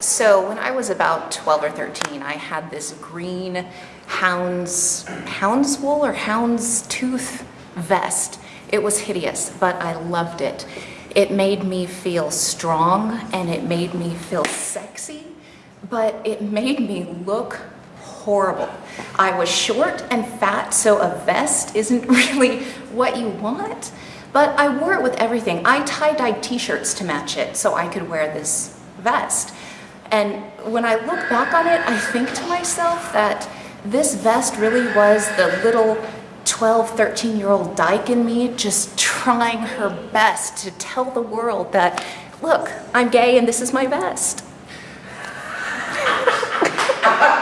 So when I was about 12 or 13, I had this green hound's, hound's wool or hound's tooth vest. It was hideous, but I loved it. It made me feel strong and it made me feel sexy, but it made me look horrible. I was short and fat, so a vest isn't really what you want, but I wore it with everything. I tie-dyed t-shirts to match it so I could wear this vest. And when I look back on it, I think to myself that this vest really was the little 12, 13 year old dyke in me just trying her best to tell the world that, look, I'm gay and this is my vest.